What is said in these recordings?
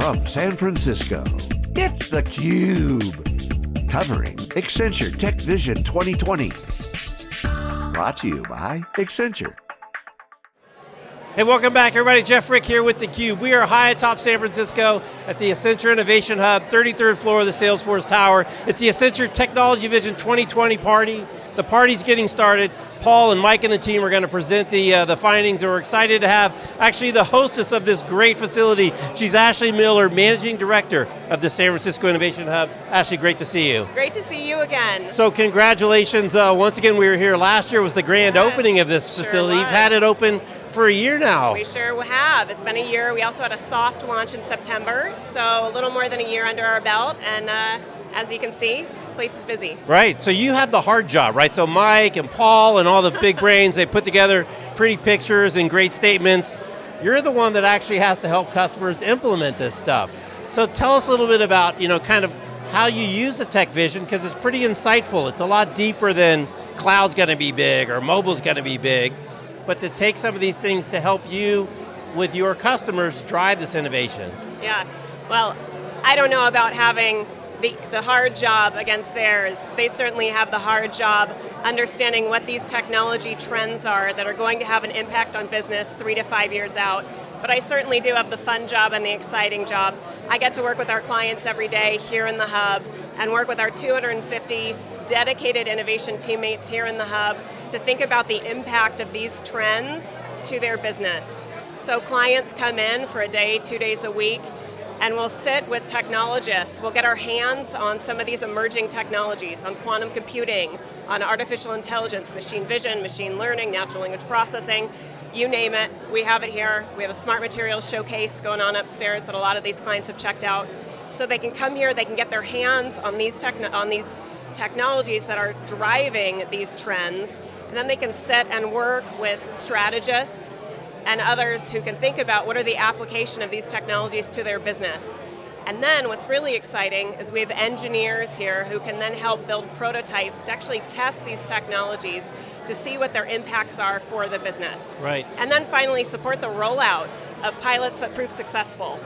From San Francisco, it's theCUBE. Covering Accenture Tech Vision 2020. Brought to you by Accenture. Hey, welcome back everybody. Jeff Frick here with theCUBE. We are high atop San Francisco at the Accenture Innovation Hub, 33rd floor of the Salesforce Tower. It's the Accenture Technology Vision 2020 party. The party's getting started. Paul and Mike and the team are going to present the, uh, the findings and we're excited to have actually the hostess of this great facility. She's Ashley Miller, Managing Director of the San Francisco Innovation Hub. Ashley, great to see you. Great to see you again. So congratulations, uh, once again we were here last year was the grand yes, opening of this sure facility. Was. You've had it open for a year now. We sure have, it's been a year. We also had a soft launch in September, so a little more than a year under our belt, and uh, as you can see, place is busy. Right, so you have the hard job, right? So Mike and Paul and all the big brains, they put together pretty pictures and great statements. You're the one that actually has to help customers implement this stuff. So tell us a little bit about, you know, kind of how you use the tech vision, because it's pretty insightful. It's a lot deeper than cloud's going to be big or mobile's going to be big, but to take some of these things to help you with your customers drive this innovation. Yeah, well, I don't know about having the, the hard job against theirs. They certainly have the hard job understanding what these technology trends are that are going to have an impact on business three to five years out. But I certainly do have the fun job and the exciting job. I get to work with our clients every day here in the hub and work with our 250 dedicated innovation teammates here in the hub to think about the impact of these trends to their business. So clients come in for a day, two days a week, and we'll sit with technologists. We'll get our hands on some of these emerging technologies, on quantum computing, on artificial intelligence, machine vision, machine learning, natural language processing, you name it, we have it here. We have a smart materials showcase going on upstairs that a lot of these clients have checked out. So they can come here, they can get their hands on these, on these technologies that are driving these trends, and then they can sit and work with strategists, and others who can think about what are the application of these technologies to their business. And then what's really exciting is we have engineers here who can then help build prototypes to actually test these technologies to see what their impacts are for the business. Right. And then finally support the rollout of pilots that prove successful.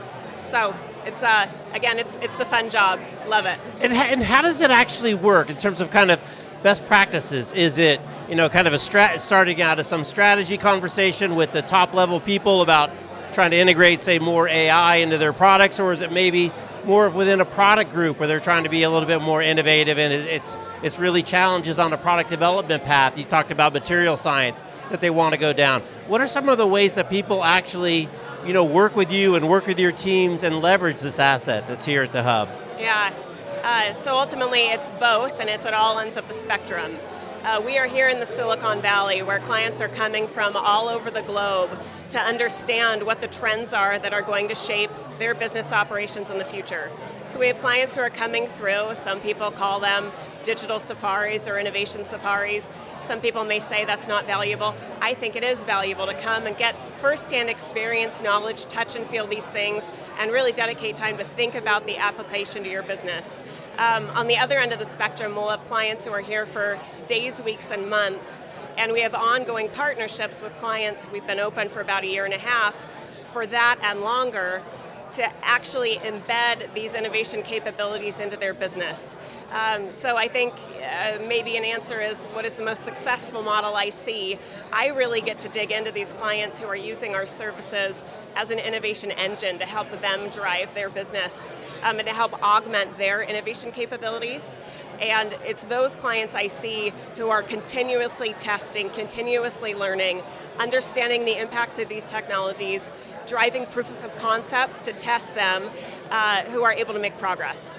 So it's uh, again, it's it's the fun job. Love it. And, and how does it actually work in terms of kind of best practices? Is it, you know, kind of a strat starting out as some strategy conversation with the top level people about trying to integrate, say, more AI into their products, or is it maybe more within a product group where they're trying to be a little bit more innovative and it's, it's really challenges on a product development path. You talked about material science that they want to go down. What are some of the ways that people actually you know, work with you and work with your teams and leverage this asset that's here at the Hub? Yeah, uh, so ultimately it's both and it's at all ends of the spectrum. Uh, we are here in the Silicon Valley where clients are coming from all over the globe to understand what the trends are that are going to shape their business operations in the future. So we have clients who are coming through, some people call them digital safaris or innovation safaris. Some people may say that's not valuable. I think it is valuable to come and get first-hand experience, knowledge, touch and feel these things, and really dedicate time to think about the application to your business. Um, on the other end of the spectrum, we'll have clients who are here for days, weeks, and months, and we have ongoing partnerships with clients. We've been open for about a year and a half for that and longer to actually embed these innovation capabilities into their business. Um, so I think uh, maybe an answer is what is the most successful model I see? I really get to dig into these clients who are using our services as an innovation engine to help them drive their business um, and to help augment their innovation capabilities. And it's those clients I see who are continuously testing, continuously learning, understanding the impacts of these technologies, driving proofs of concepts to test them, uh, who are able to make progress.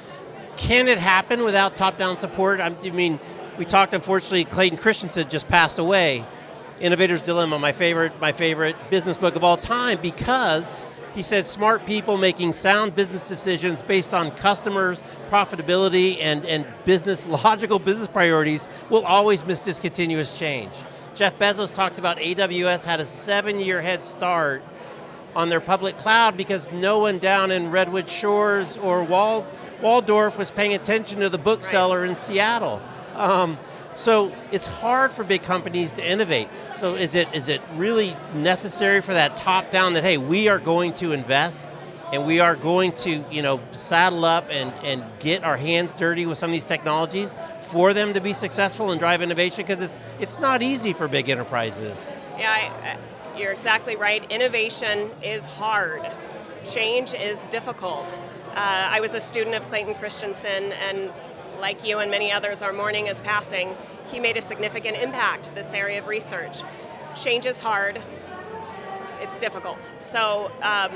Can it happen without top-down support? I mean, we talked, unfortunately, Clayton Christensen just passed away. Innovator's Dilemma, my favorite, my favorite business book of all time, because he said smart people making sound business decisions based on customers, profitability, and, and business, logical business priorities will always miss discontinuous change. Jeff Bezos talks about AWS had a seven year head start on their public cloud because no one down in Redwood Shores or Wal Walldorf was paying attention to the bookseller right. in Seattle. Um, so it's hard for big companies to innovate. So is it is it really necessary for that top down that hey, we are going to invest and we are going to, you know, saddle up and, and get our hands dirty with some of these technologies for them to be successful and drive innovation because it's, it's not easy for big enterprises. Yeah, I, you're exactly right. Innovation is hard. Change is difficult. Uh, I was a student of Clayton Christensen and like you and many others, our mourning is passing. He made a significant impact this area of research. Change is hard, it's difficult. So um,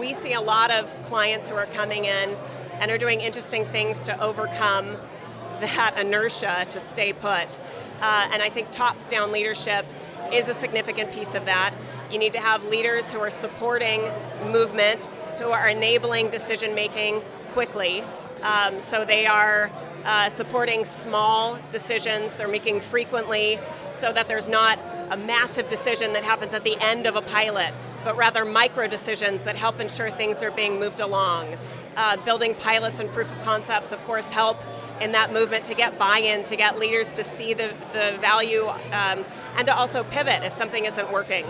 we see a lot of clients who are coming in and are doing interesting things to overcome that inertia to stay put. Uh, and I think tops down leadership is a significant piece of that. You need to have leaders who are supporting movement, who are enabling decision making quickly. Um, so they are uh, supporting small decisions they're making frequently so that there's not a massive decision that happens at the end of a pilot, but rather micro decisions that help ensure things are being moved along. Uh, building pilots and proof of concepts, of course, help in that movement to get buy-in, to get leaders to see the, the value, um, and to also pivot if something isn't working.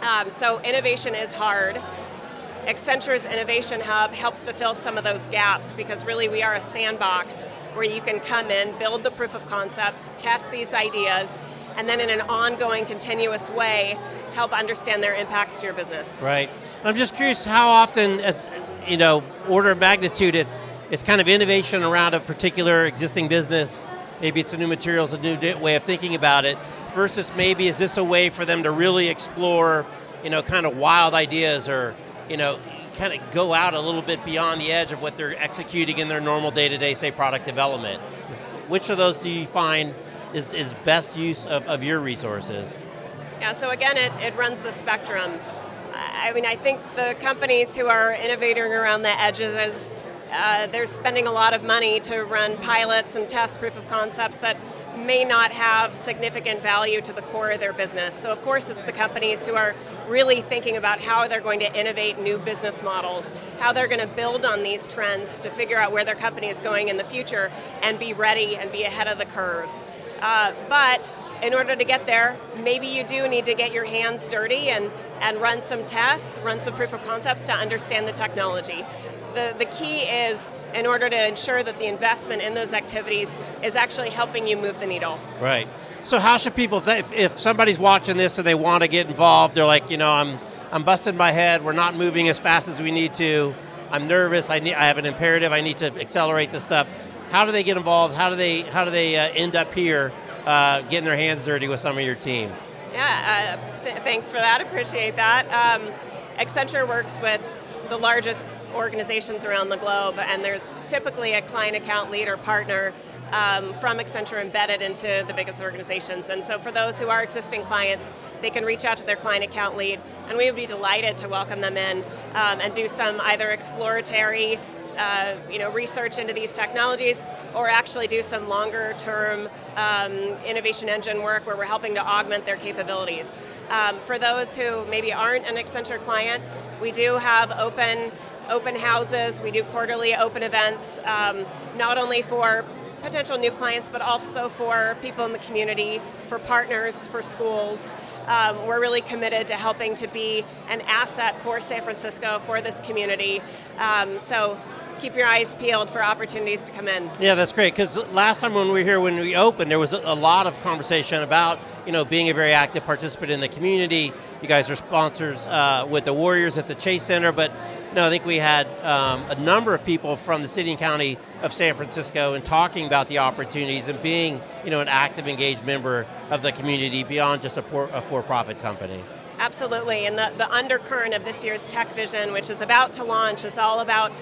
Um, so innovation is hard. Accenture's Innovation Hub helps to fill some of those gaps because really we are a sandbox where you can come in, build the proof of concepts, test these ideas, and then in an ongoing, continuous way, help understand their impacts to your business. Right. I'm just curious how often, as you know, order of magnitude, it's it's kind of innovation around a particular existing business. Maybe it's a new materials, a new way of thinking about it, versus maybe is this a way for them to really explore, you know, kind of wild ideas or you know, kind of go out a little bit beyond the edge of what they're executing in their normal day-to-day, say, product development. Which of those do you find is, is best use of, of your resources? Yeah, so again, it, it runs the spectrum. I mean, I think the companies who are innovating around the edges, uh, they're spending a lot of money to run pilots and test proof of concepts that may not have significant value to the core of their business. So of course it's the companies who are really thinking about how they're going to innovate new business models, how they're going to build on these trends to figure out where their company is going in the future and be ready and be ahead of the curve. Uh, but in order to get there, maybe you do need to get your hands dirty and, and run some tests, run some proof of concepts to understand the technology. The, the key is in order to ensure that the investment in those activities is actually helping you move the needle. Right. So how should people, if, if somebody's watching this and they want to get involved, they're like, you know, I'm, I'm busting my head, we're not moving as fast as we need to, I'm nervous, I, need, I have an imperative, I need to accelerate this stuff. How do they get involved? How do they, how do they uh, end up here uh, getting their hands dirty with some of your team? Yeah, uh, th thanks for that, appreciate that. Um, Accenture works with the largest organizations around the globe, and there's typically a client account lead or partner um, from Accenture embedded into the biggest organizations. And so for those who are existing clients, they can reach out to their client account lead, and we would be delighted to welcome them in um, and do some either exploratory uh, you know, research into these technologies, or actually do some longer term um, innovation engine work where we're helping to augment their capabilities. Um, for those who maybe aren't an Accenture client, we do have open open houses, we do quarterly open events, um, not only for potential new clients, but also for people in the community, for partners, for schools. Um, we're really committed to helping to be an asset for San Francisco, for this community. Um, so keep your eyes peeled for opportunities to come in. Yeah, that's great, because last time when we were here, when we opened, there was a lot of conversation about you know, being a very active participant in the community. You guys are sponsors uh, with the Warriors at the Chase Center, but no, I think we had um, a number of people from the city and county of San Francisco and talking about the opportunities and being you know, an active, engaged member of the community beyond just a, a for-profit company. Absolutely, and the, the undercurrent of this year's Tech Vision, which is about to launch, is all about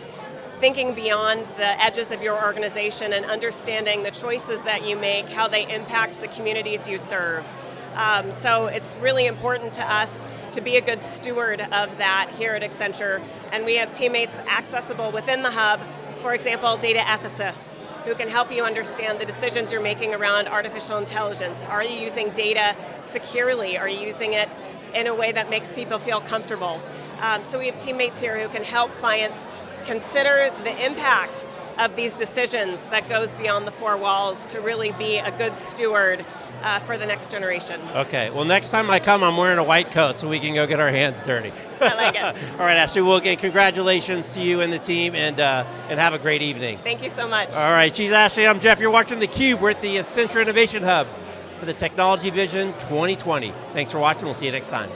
thinking beyond the edges of your organization and understanding the choices that you make, how they impact the communities you serve. Um, so it's really important to us to be a good steward of that here at Accenture, and we have teammates accessible within the hub, for example, data ethicists, who can help you understand the decisions you're making around artificial intelligence. Are you using data securely? Are you using it in a way that makes people feel comfortable? Um, so we have teammates here who can help clients consider the impact of these decisions that goes beyond the four walls to really be a good steward uh, for the next generation. Okay, well, next time I come, I'm wearing a white coat so we can go get our hands dirty. I like it. All right, Ashley, well, again, congratulations to you and the team, and, uh, and have a great evening. Thank you so much. All right, she's Ashley, I'm Jeff. You're watching theCUBE. We're at the Accenture Innovation Hub for the Technology Vision 2020. Thanks for watching, we'll see you next time.